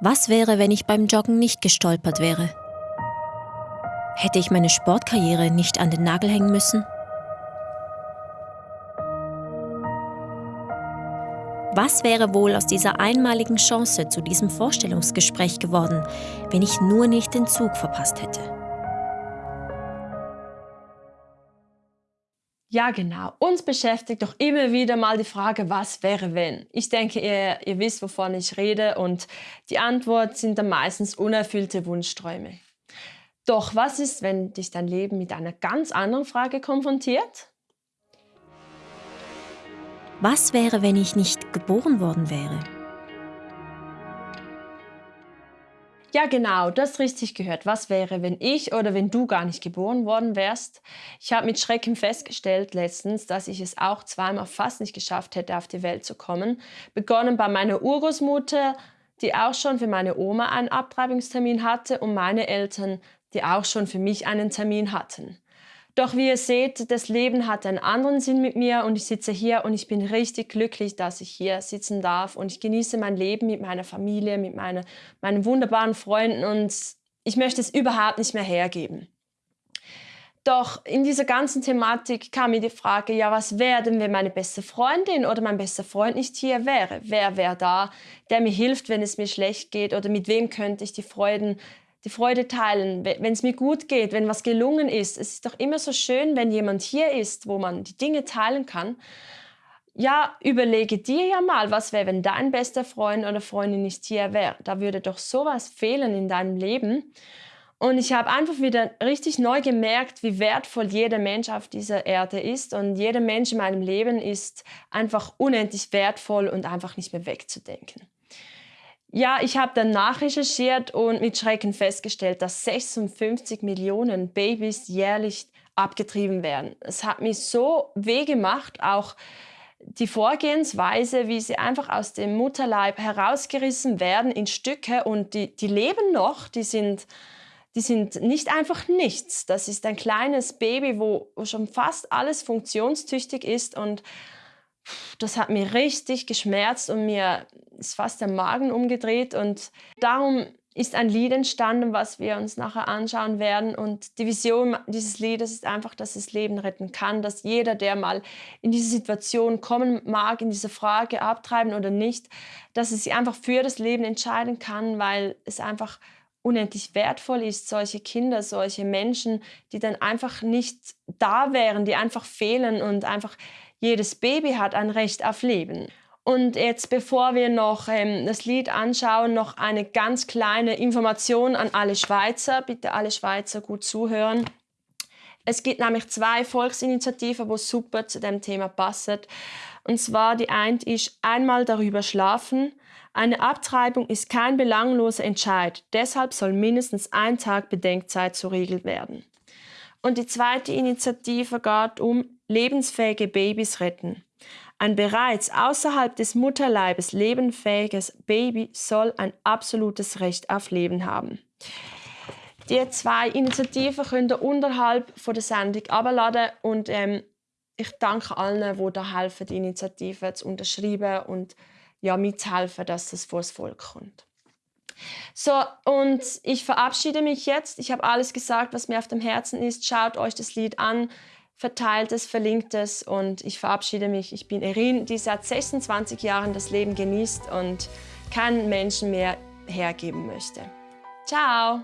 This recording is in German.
Was wäre, wenn ich beim Joggen nicht gestolpert wäre? Hätte ich meine Sportkarriere nicht an den Nagel hängen müssen? Was wäre wohl aus dieser einmaligen Chance zu diesem Vorstellungsgespräch geworden, wenn ich nur nicht den Zug verpasst hätte? Ja, genau. Uns beschäftigt doch immer wieder mal die Frage, was wäre wenn? Ich denke, ihr, ihr wisst, wovon ich rede und die Antwort sind dann meistens unerfüllte Wunschträume. Doch was ist, wenn dich dein Leben mit einer ganz anderen Frage konfrontiert? Was wäre, wenn ich nicht geboren worden wäre? Ja, genau, du hast richtig gehört. Was wäre, wenn ich oder wenn du gar nicht geboren worden wärst? Ich habe mit Schrecken festgestellt letztens, dass ich es auch zweimal fast nicht geschafft hätte, auf die Welt zu kommen. Begonnen bei meiner Urgroßmutter, die auch schon für meine Oma einen Abtreibungstermin hatte und meine Eltern, die auch schon für mich einen Termin hatten. Doch wie ihr seht, das Leben hat einen anderen Sinn mit mir und ich sitze hier und ich bin richtig glücklich, dass ich hier sitzen darf und ich genieße mein Leben mit meiner Familie, mit meine, meinen wunderbaren Freunden und ich möchte es überhaupt nicht mehr hergeben. Doch in dieser ganzen Thematik kam mir die Frage, ja, was wäre denn, wenn meine beste Freundin oder mein bester Freund nicht hier wäre? Wer wäre da, der mir hilft, wenn es mir schlecht geht? Oder mit wem könnte ich die Freuden die Freude teilen, wenn es mir gut geht, wenn was gelungen ist. Es ist doch immer so schön, wenn jemand hier ist, wo man die Dinge teilen kann. Ja, überlege dir ja mal, was wäre, wenn dein bester Freund oder Freundin nicht hier wäre. Da würde doch sowas fehlen in deinem Leben. Und ich habe einfach wieder richtig neu gemerkt, wie wertvoll jeder Mensch auf dieser Erde ist. Und jeder Mensch in meinem Leben ist einfach unendlich wertvoll und einfach nicht mehr wegzudenken. Ja, ich habe dann nachrecherchiert und mit Schrecken festgestellt, dass 56 Millionen Babys jährlich abgetrieben werden. Es hat mich so weh gemacht, auch die Vorgehensweise, wie sie einfach aus dem Mutterleib herausgerissen werden in Stücke und die, die leben noch, die sind, die sind nicht einfach nichts. Das ist ein kleines Baby, wo, schon fast alles funktionstüchtig ist und das hat mir richtig geschmerzt und mir ist fast der Magen umgedreht. Und darum ist ein Lied entstanden, was wir uns nachher anschauen werden. Und die Vision dieses Liedes ist einfach, dass es Leben retten kann, dass jeder, der mal in diese Situation kommen mag, in diese Frage abtreiben oder nicht, dass es sich einfach für das Leben entscheiden kann, weil es einfach unendlich wertvoll ist, solche Kinder, solche Menschen, die dann einfach nicht da wären, die einfach fehlen und einfach jedes Baby hat ein Recht auf Leben. Und jetzt, bevor wir noch ähm, das Lied anschauen, noch eine ganz kleine Information an alle Schweizer. Bitte alle Schweizer gut zuhören. Es gibt nämlich zwei Volksinitiativen, die super zu dem Thema passen. Und zwar die eine ist einmal darüber schlafen. Eine Abtreibung ist kein belangloser Entscheid. Deshalb soll mindestens ein Tag Bedenkzeit zuregelt werden. Und die zweite Initiative geht um lebensfähige Babys retten. Ein bereits außerhalb des Mutterleibes lebenfähiges Baby soll ein absolutes Recht auf Leben haben. Die zwei Initiativen könnt ihr unterhalb von der Sendung abladen und ähm, ich danke allen, die da helfen, die Initiative zu unterschreiben und ja, mitzuhelfen, dass das vor das Volk kommt. So, und ich verabschiede mich jetzt. Ich habe alles gesagt, was mir auf dem Herzen ist. Schaut euch das Lied an verteilt es, verlinkt es und ich verabschiede mich. Ich bin Erin, die seit 26 Jahren das Leben genießt und keinen Menschen mehr hergeben möchte. Ciao!